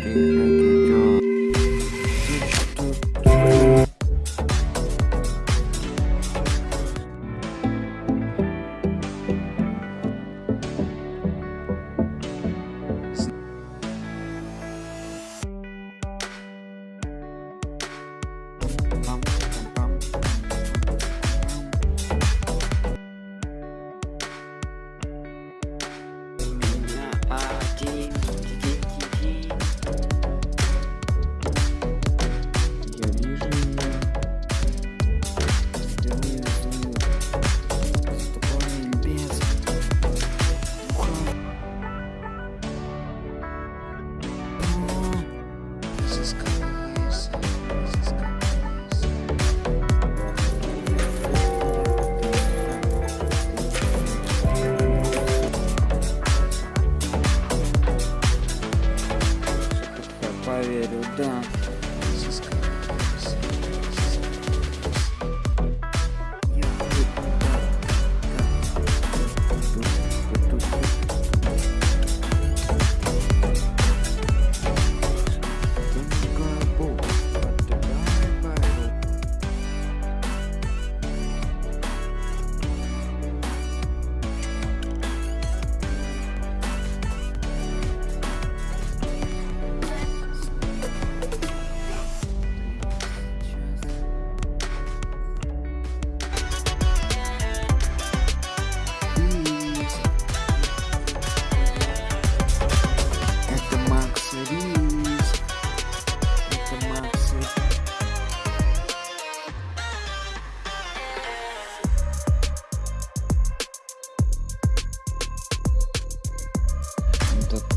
green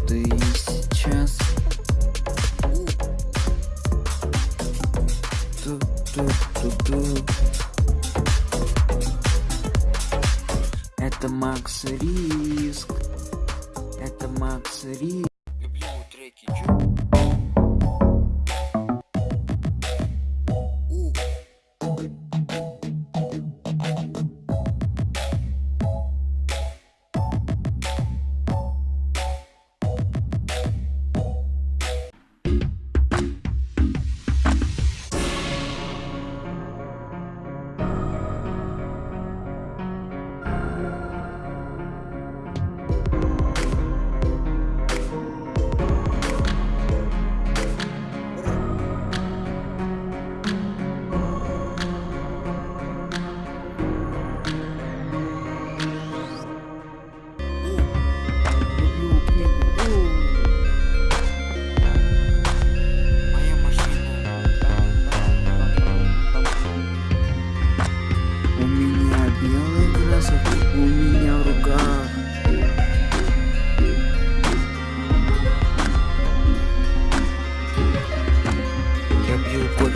ты сейчас Ту-ту-ту-ту. Это Макс Риск. Это Макс Риск. Люблю треки. Чё?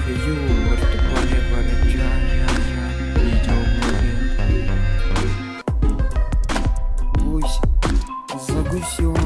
you what's the point about a job Need your movie Гусь, за гусем